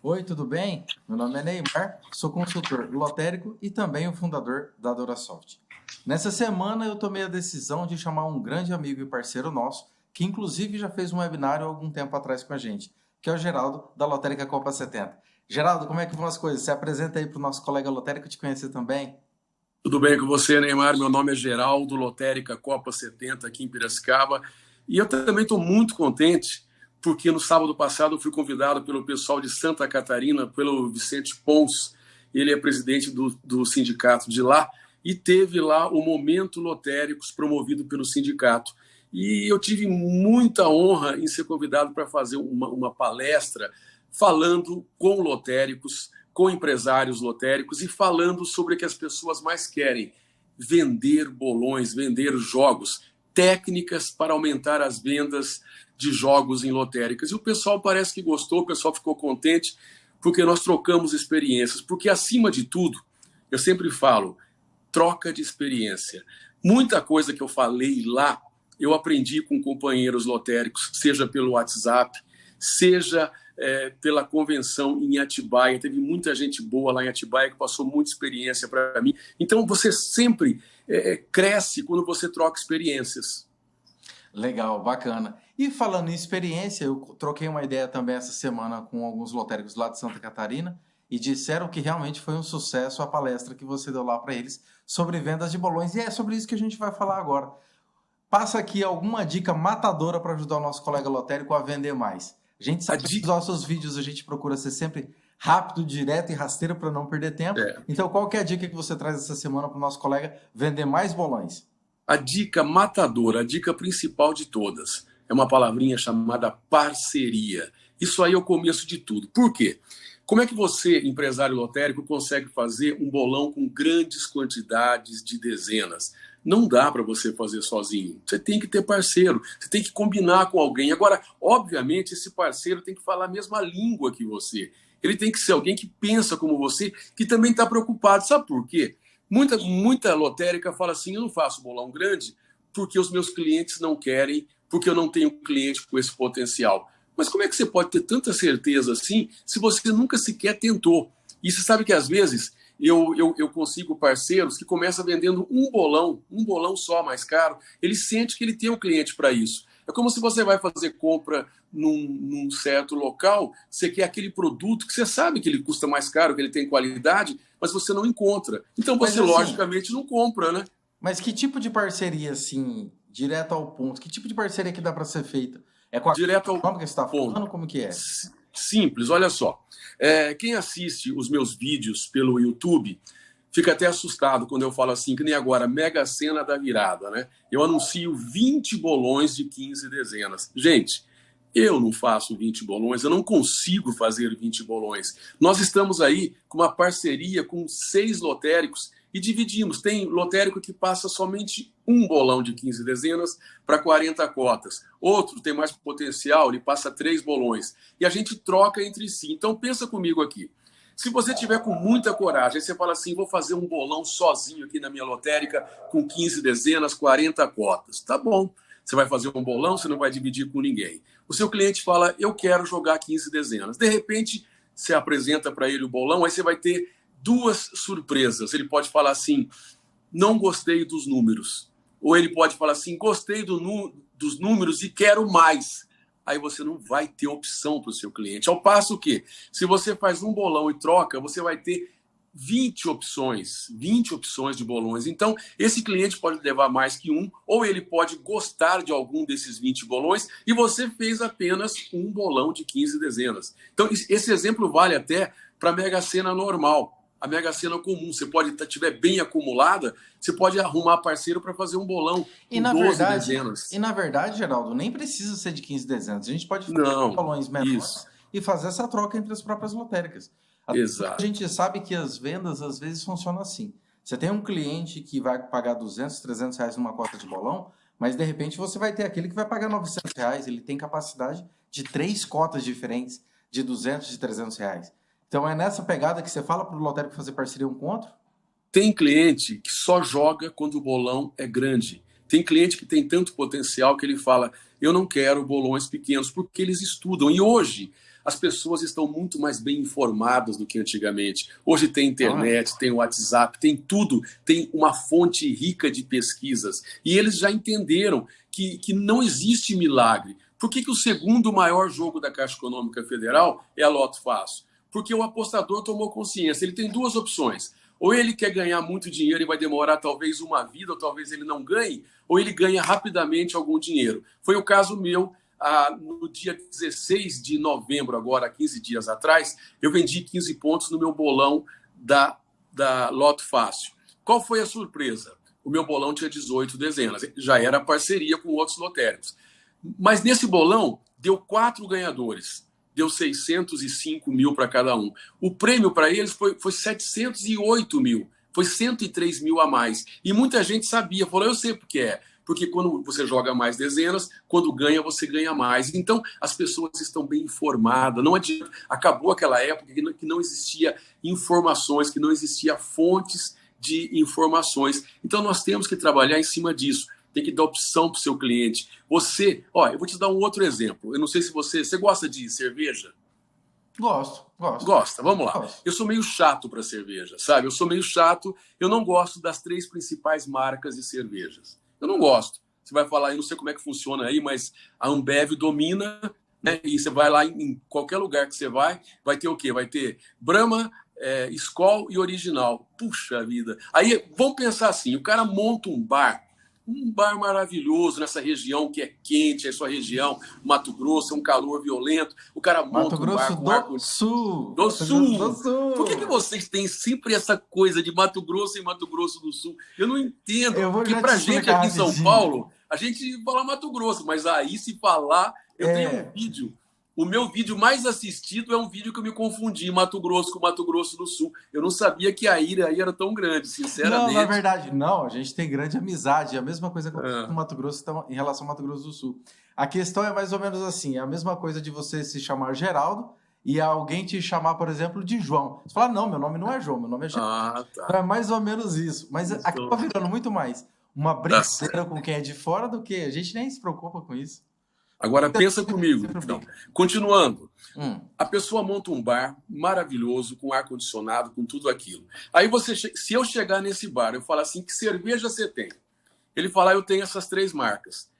Oi, tudo bem? Meu nome é Neymar, sou consultor lotérico e também o fundador da Dorasoft. Nessa semana eu tomei a decisão de chamar um grande amigo e parceiro nosso, que inclusive já fez um webinário há algum tempo atrás com a gente, que é o Geraldo, da Lotérica Copa 70. Geraldo, como é que vão as coisas? Se apresenta aí para o nosso colega lotérico te conhecer também. Tudo bem com você, Neymar? Meu nome é Geraldo, Lotérica Copa 70, aqui em Piracicaba. E eu também estou muito contente porque no sábado passado eu fui convidado pelo pessoal de Santa Catarina, pelo Vicente Pons, ele é presidente do, do sindicato de lá, e teve lá o Momento Lotéricos promovido pelo sindicato. E eu tive muita honra em ser convidado para fazer uma, uma palestra falando com lotéricos, com empresários lotéricos e falando sobre o que as pessoas mais querem: vender bolões, vender jogos, técnicas para aumentar as vendas de jogos em lotéricas. E o pessoal parece que gostou, o pessoal ficou contente, porque nós trocamos experiências. Porque, acima de tudo, eu sempre falo, troca de experiência. Muita coisa que eu falei lá, eu aprendi com companheiros lotéricos, seja pelo WhatsApp, seja é, pela convenção em Atibaia. Teve muita gente boa lá em Atibaia que passou muita experiência para mim. Então, você sempre é, cresce quando você troca experiências. Legal, bacana. E falando em experiência, eu troquei uma ideia também essa semana com alguns lotéricos lá de Santa Catarina e disseram que realmente foi um sucesso a palestra que você deu lá para eles sobre vendas de bolões. E é sobre isso que a gente vai falar agora. Passa aqui alguma dica matadora para ajudar o nosso colega lotérico a vender mais. A gente sabe que nos nossos vídeos a gente procura ser sempre rápido, direto e rasteiro para não perder tempo. É. Então, qual é a dica que você traz essa semana para o nosso colega vender mais bolões? A dica matadora, a dica principal de todas, é uma palavrinha chamada parceria. Isso aí é o começo de tudo. Por quê? Como é que você, empresário lotérico, consegue fazer um bolão com grandes quantidades de dezenas? Não dá para você fazer sozinho. Você tem que ter parceiro, você tem que combinar com alguém. Agora, obviamente, esse parceiro tem que falar a mesma língua que você. Ele tem que ser alguém que pensa como você, que também está preocupado. Sabe por quê? Muita, muita lotérica fala assim: eu não faço bolão grande porque os meus clientes não querem, porque eu não tenho cliente com esse potencial. Mas como é que você pode ter tanta certeza assim se você nunca sequer tentou? E você sabe que às vezes eu, eu, eu consigo parceiros que começam vendendo um bolão, um bolão só mais caro, ele sente que ele tem um cliente para isso. É como se você vai fazer compra num, num, certo local, você quer aquele produto que você sabe que ele custa mais caro, que ele tem qualidade, mas você não encontra. Então você, assim, logicamente, não compra, né? Mas que tipo de parceria, assim, direto ao ponto? Que tipo de parceria que dá para ser feita? É com a direto ao como que você está falando? Como que é? Simples, olha só. É, quem assiste os meus vídeos pelo YouTube fica até assustado quando eu falo assim, que nem agora, mega cena da virada, né? Eu anuncio 20 bolões de 15 dezenas. Gente, eu não faço 20 bolões, eu não consigo fazer 20 bolões. Nós estamos aí com uma parceria com seis lotéricos e dividimos. Tem lotérico que passa somente um bolão de 15 dezenas para 40 cotas. Outro tem mais potencial, ele passa três bolões. E a gente troca entre si. Então pensa comigo aqui. Se você tiver com muita coragem, você fala assim, vou fazer um bolão sozinho aqui na minha lotérica com 15 dezenas, 40 cotas. Tá bom. Você vai fazer um bolão, você não vai dividir com ninguém. O seu cliente fala, eu quero jogar 15 dezenas. De repente, você apresenta para ele o bolão, aí você vai ter duas surpresas. Ele pode falar assim, não gostei dos números. Ou ele pode falar assim, gostei do, dos números e quero mais aí você não vai ter opção para o seu cliente. Ao passo que, se você faz um bolão e troca, você vai ter 20 opções, 20 opções de bolões. Então, esse cliente pode levar mais que um, ou ele pode gostar de algum desses 20 bolões, e você fez apenas um bolão de 15 dezenas. Então, esse exemplo vale até para Mega Sena normal a Mega Sena comum. Você pode, se tiver bem acumulada, você pode arrumar parceiro para fazer um bolão e na 12 verdade, dezenas. E na verdade, Geraldo, nem precisa ser de 15 dezenas. A gente pode fazer Não, bolões menores isso. e fazer essa troca entre as próprias lotéricas. Exato. A gente sabe que as vendas às vezes funcionam assim. Você tem um cliente que vai pagar 200, 300 reais numa cota de bolão, mas de repente você vai ter aquele que vai pagar 900 reais. Ele tem capacidade de três cotas diferentes de 200 e 300 reais. Então é nessa pegada que você fala para o lotérico fazer parceria um com outro? Tem cliente que só joga quando o bolão é grande. Tem cliente que tem tanto potencial que ele fala: eu não quero bolões pequenos, porque eles estudam. E hoje, as pessoas estão muito mais bem informadas do que antigamente. Hoje tem internet, tem WhatsApp, tem tudo, tem uma fonte rica de pesquisas. E eles já entenderam que, que não existe milagre. Por que, que o segundo maior jogo da Caixa Econômica Federal é a Loto Fácil? Porque o apostador tomou consciência. Ele tem duas opções. Ou ele quer ganhar muito dinheiro e vai demorar talvez uma vida, ou talvez ele não ganhe, ou ele ganha rapidamente algum dinheiro. Foi o caso meu ah, no dia 16 de novembro, agora 15 dias atrás, eu vendi 15 pontos no meu bolão da, da Loto Fácil. Qual foi a surpresa? O meu bolão tinha 18 dezenas, já era parceria com outros lotéricos. Mas nesse bolão, deu quatro ganhadores deu 605 mil para cada um. O prêmio para eles foi, foi 708 mil, foi 103 mil a mais. E muita gente sabia, falou, eu sei porque é. Porque quando você joga mais dezenas, quando ganha, você ganha mais. Então, as pessoas estão bem informadas. Não adianta. Acabou aquela época que não, que não existia informações, que não existia fontes de informações. Então, nós temos que trabalhar em cima disso tem que dar opção para o seu cliente. Você, ó, eu vou te dar um outro exemplo. Eu não sei se você, você gosta de cerveja? Gosto, gosto. Gosta, vamos lá. Gosto. Eu sou meio chato para cerveja, sabe? Eu sou meio chato, eu não gosto das três principais marcas de cervejas. Eu não gosto. Você vai falar, eu não sei como é que funciona aí, mas a Ambev domina, né? E você vai lá em qualquer lugar que você vai, vai ter o quê? Vai ter Brahma, é, Skol e Original. Puxa vida. Aí vamos pensar assim: o cara monta um bar um bar maravilhoso nessa região que é quente, é sua região, Mato Grosso, é um calor violento. O cara monta Mato Grosso um bar do ar... Sul. Do Sul. do Sul. Por que, que vocês têm sempre essa coisa de Mato Grosso e Mato Grosso do Sul? Eu não entendo. Eu porque pra gente aqui em São Paulo, a gente fala Mato Grosso, mas aí se falar, eu é. tenho um vídeo o meu vídeo mais assistido é um vídeo que eu me confundi Mato Grosso com Mato Grosso do Sul. Eu não sabia que a ira aí era tão grande, sinceramente. Não, na verdade, não. A gente tem grande amizade. É a mesma coisa com é. Mato Grosso então, em relação ao Mato Grosso do Sul. A questão é mais ou menos assim: é a mesma coisa de você se chamar Geraldo e alguém te chamar, por exemplo, de João. Você fala, não, meu nome não é João, meu nome é Geraldo. Ah, tá. Então é mais ou menos isso. Mas então... acaba virando muito mais uma tá brincadeira com quem é de fora do que a gente nem se preocupa com isso. Agora pensa comigo. Então, continuando. Hum. A pessoa monta um bar maravilhoso, com ar condicionado, com tudo aquilo. Aí você, se eu chegar nesse bar, eu falo assim, que cerveja você tem? Ele fala, eu tenho essas três marcas.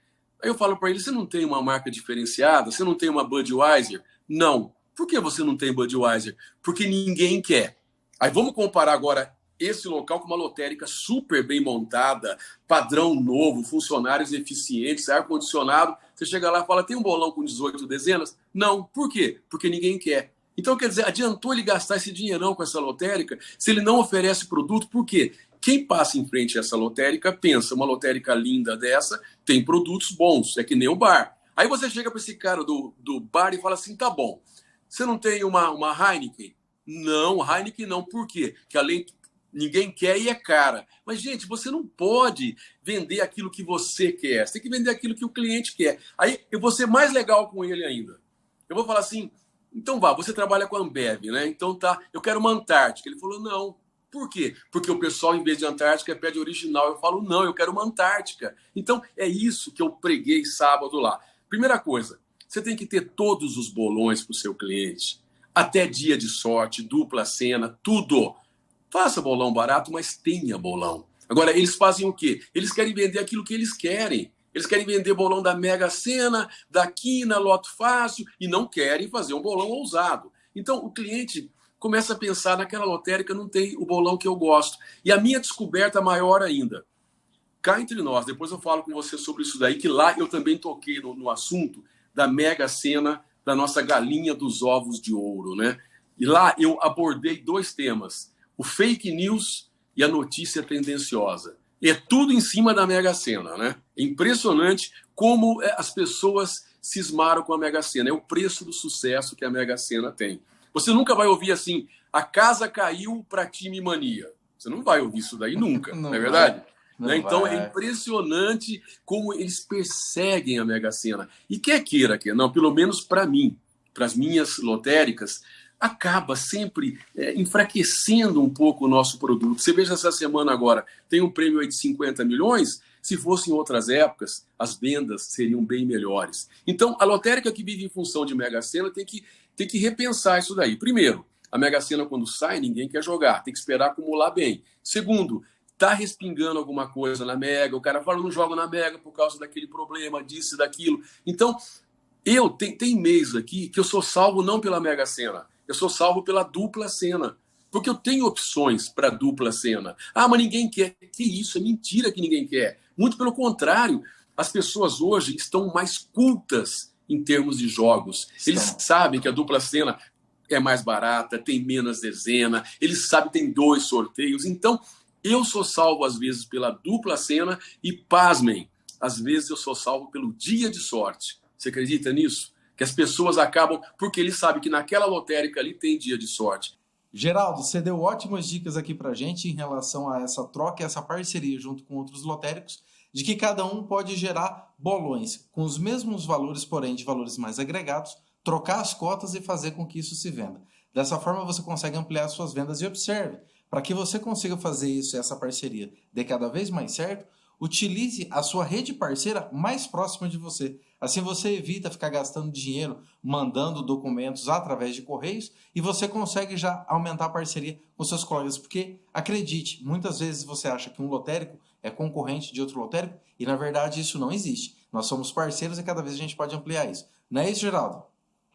Aí eu falo para ele, você não tem uma marca diferenciada? Você não tem uma Budweiser? Não. Por que você não tem Budweiser? Porque ninguém quer. Aí vamos comparar agora esse local com uma lotérica super bem montada, padrão novo, funcionários eficientes, ar-condicionado. Você chega lá e fala: tem um bolão com 18 dezenas? Não. Por quê? Porque ninguém quer. Então, quer dizer, adiantou ele gastar esse dinheirão com essa lotérica se ele não oferece produto? Por quê? Quem passa em frente a essa lotérica pensa: uma lotérica linda dessa tem produtos bons, é que nem o bar. Aí você chega para esse cara do, do bar e fala assim: tá bom, você não tem uma, uma Heineken? Não, Heineken não. Por quê? Que além ninguém quer e é cara. Mas, gente, você não pode vender aquilo que você quer. Você tem que vender aquilo que o cliente quer. Aí eu vou ser mais legal com ele ainda. Eu vou falar assim: então vá, você trabalha com a Ambev, né? Então tá, eu quero uma Antártica. Ele falou: não. Por quê? Porque o pessoal, em vez de Antártica, pede original. Eu falo: não, eu quero uma Antártica. Então é isso que eu preguei sábado lá. Primeira coisa, você tem que ter todos os bolões para o seu cliente. Até dia de sorte, dupla cena, tudo Faça bolão barato, mas tenha bolão. Agora, eles fazem o quê? Eles querem vender aquilo que eles querem. Eles querem vender bolão da Mega Sena, da Quina, Loto Fácil, e não querem fazer um bolão ousado. Então, o cliente começa a pensar naquela lotérica, não tem o bolão que eu gosto. E a minha descoberta maior ainda. Cá entre nós, depois eu falo com você sobre isso daí, que lá eu também toquei no, no assunto da Mega Sena, da nossa galinha dos ovos de ouro, né? E lá eu abordei dois temas o fake news e a notícia tendenciosa. É tudo em cima da Mega Sena, né? É impressionante como é, as pessoas cismaram com a Mega Sena. É o preço do sucesso que a Mega Sena tem. Você nunca vai ouvir assim, a casa caiu para time mania. Você não vai ouvir isso daí nunca, não, não é verdade? Né? Então é impressionante como eles perseguem a Mega Sena. E quer queira, quer não, pelo menos para mim, para as minhas lotéricas, acaba sempre é, enfraquecendo um pouco o nosso produto. Você veja essa semana agora, tem um prêmio de 50 milhões, se fosse em outras épocas, as vendas seriam bem melhores. Então, a lotérica que vive em função de Mega Sena tem que, tem que repensar isso daí. Primeiro, a Mega Sena, quando sai, ninguém quer jogar, tem que esperar acumular bem. Segundo, tá respingando alguma coisa na Mega, o cara fala, não jogo na Mega por causa daquele problema, disso e daquilo. Então, eu, tem, tem mês aqui que eu sou salvo não pela Mega Sena, eu sou salvo pela dupla cena. Porque eu tenho opções para dupla cena. Ah, mas ninguém quer. Que isso? É mentira que ninguém quer. Muito pelo contrário, as pessoas hoje estão mais cultas em termos de jogos. Eles sabem que a dupla cena é mais barata, tem menos dezena, eles sabem que tem dois sorteios. Então, eu sou salvo às vezes pela dupla cena e, pasmem, às vezes eu sou salvo pelo dia de sorte. Você acredita nisso? Que as pessoas acabam, porque eles sabem que naquela lotérica ali tem dia de sorte. Geraldo, você deu ótimas dicas aqui para gente em relação a essa troca, essa parceria junto com outros lotéricos, de que cada um pode gerar bolões com os mesmos valores, porém de valores mais agregados, trocar as cotas e fazer com que isso se venda. Dessa forma você consegue ampliar suas vendas e observe, para que você consiga fazer isso, essa parceria, dê cada vez mais certo, utilize a sua rede parceira mais próxima de você. Assim você evita ficar gastando dinheiro mandando documentos através de correios e você consegue já aumentar a parceria com seus colegas, porque acredite, muitas vezes você acha que um lotérico é concorrente de outro lotérico e na verdade isso não existe. Nós somos parceiros e cada vez a gente pode ampliar isso. Não é isso, Geraldo?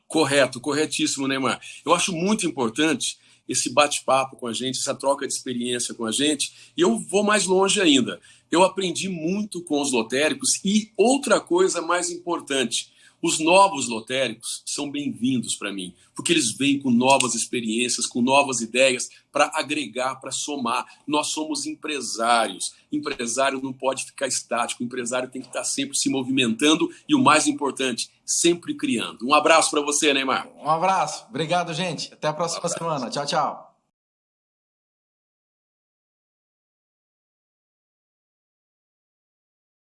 Correto, corretíssimo, Neymar. Eu acho muito importante esse bate-papo com a gente, essa troca de experiência com a gente. E eu vou mais longe ainda. Eu aprendi muito com os lotéricos e outra coisa mais importante, os novos lotéricos são bem-vindos para mim, porque eles vêm com novas experiências, com novas ideias para agregar, para somar. Nós somos empresários. Empresário não pode ficar estático, o empresário tem que estar sempre se movimentando e o mais importante, sempre criando. Um abraço para você, Neymar. Um abraço. Obrigado, gente. Até a próxima um semana. Tchau, tchau.